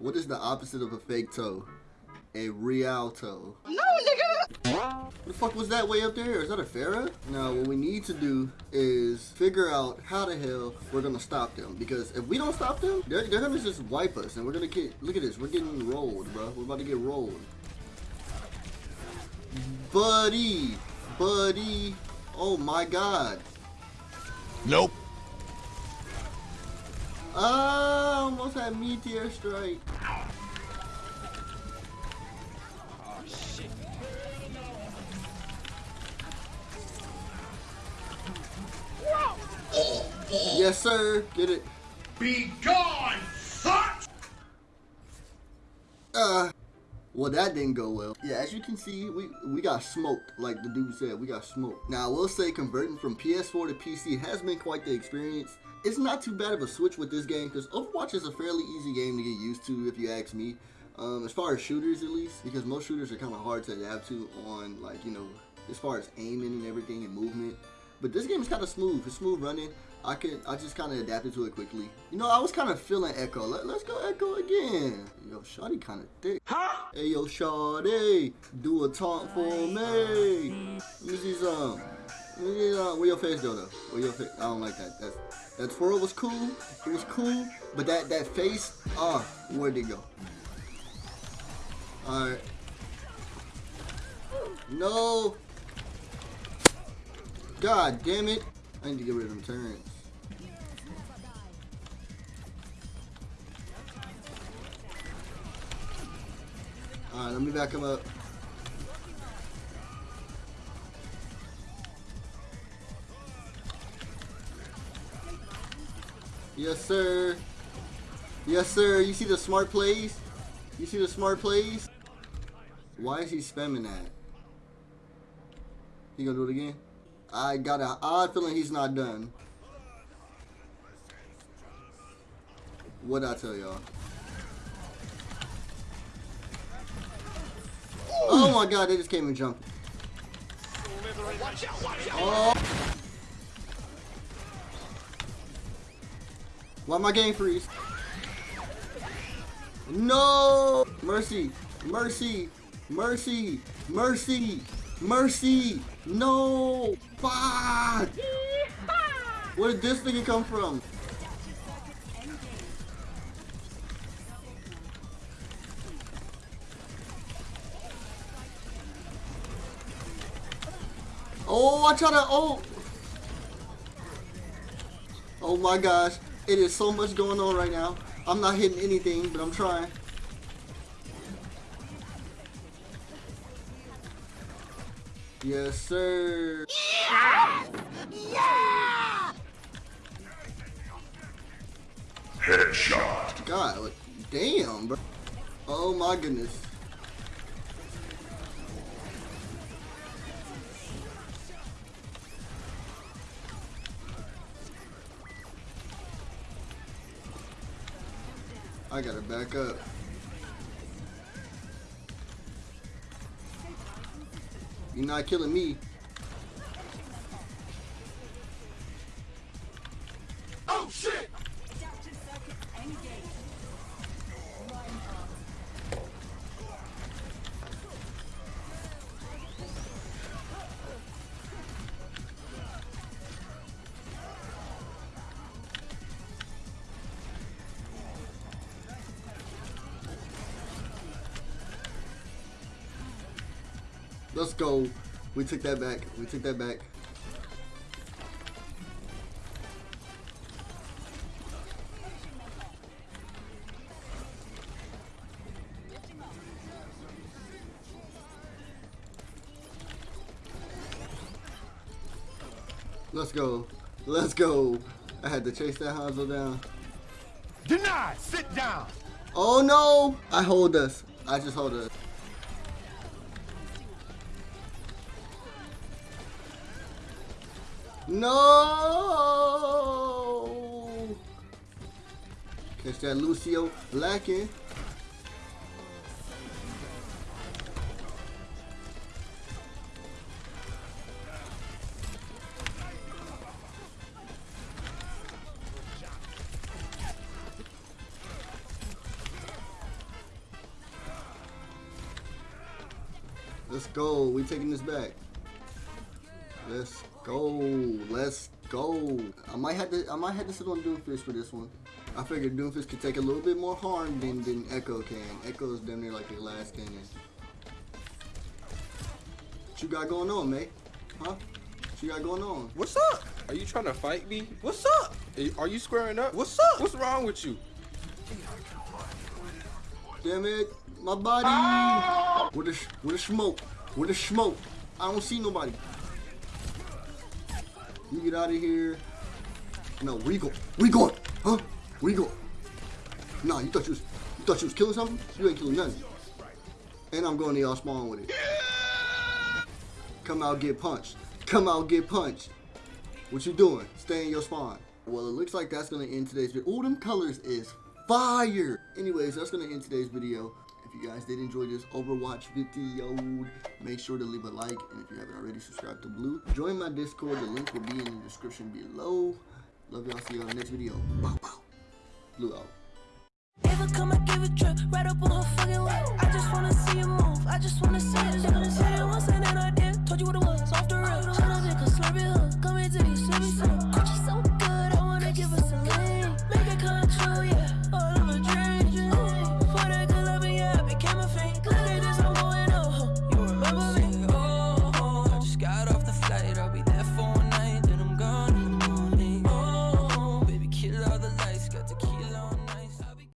What is the opposite of a fake toe? A real toe. No, nigga! What the fuck was that way up there? Is that a pharaoh? Now, what we need to do is figure out how the hell we're gonna stop them. Because if we don't stop them, they're, they're gonna just wipe us. And we're gonna get, look at this, we're getting rolled, bro. We're about to get rolled. Buddy, buddy. Oh my god. Nope. Ah, almost had meteor strike. Oh, shit. Yes, sir. Get it. Be gone, fuck! Uh, well, that didn't go well. Yeah, as you can see, we we got smoked, like the dude said. We got smoked. Now, I will say converting from PS4 to PC has been quite the experience. It's not too bad of a switch with this game because Overwatch is a fairly easy game to get used to, if you ask me. Um, as far as shooters, at least, because most shooters are kind of hard to adapt to on, like, you know, as far as aiming and everything and movement. But this game is kind of smooth. It's smooth running. I can I just kind of adapted to it quickly. You know, I was kind of feeling Echo. Let, let's go Echo again. Yo, Shawty kind of thick. Huh? Hey, yo, Shawty, do a taunt for me. Let me see some. Let me see some. Where your face go, though? Where your face? I don't like that. That's, that twirl was cool. It was cool. But that, that face, ah, where'd it go? Alright. No. God damn it. I need to get rid of them turrets. Alright, let me back him up. Yes, sir. Yes, sir. You see the smart plays? You see the smart plays? Why is he spamming that? He gonna do it again? I got an odd feeling he's not done. What'd I tell y'all? Oh my god, they just came and jumped. Oh. Why my game freeze? No! Mercy! Mercy! Mercy! Mercy! Mercy! No! Fuck! Where did this thing come from? Oh, I try to. Oh. Oh my gosh. It is so much going on right now. I'm not hitting anything, but I'm trying. Yes, sir. Yeah! Yeah! Headshot. God, damn, bro. Oh my goodness. I gotta back up. You're not killing me. Let's go. We took that back. We took that back. Let's go. Let's go. I had to chase that Hanzo down. Denied. Sit down. Oh no! I hold us. I just hold us. No! Catch that Lucio lacking. Let's go. We taking this back. Let's go. Let's go. I might have to. I might have to sit on Doomfist for this one. I figured Doomfist could take a little bit more harm than than Echo can. Echo is damn near like the glass cannon. What you got going on, mate? Huh? What you got going on? What's up? Are you trying to fight me? What's up? Are you- squaring up? What's up? What's wrong with you? Damn it, my body. Ah! Where the sh- where the smoke? Where the smoke? I don't see nobody. You get out of here. No, where you go? Where you going? Huh? Where you going? Nah, you thought you was you thought you was killing something? You ain't killing nothing. And I'm going to y'all spawn with it. Come out, get punched. Come out, get punched. What you doing? Stay in your spawn. Well, it looks like that's gonna end today's video. Oh, them colors is fire. Anyways, that's gonna end today's video. If you guys did enjoy this Overwatch video, make sure to leave a like. And if you haven't already, subscribe to Blue. Join my Discord. The link will be in the description below. Love y'all. See y'all in the next video. Bow, bow. Blue out. Come, give a trip right up on her fucking way. I just wanna see you move. I just wanna see.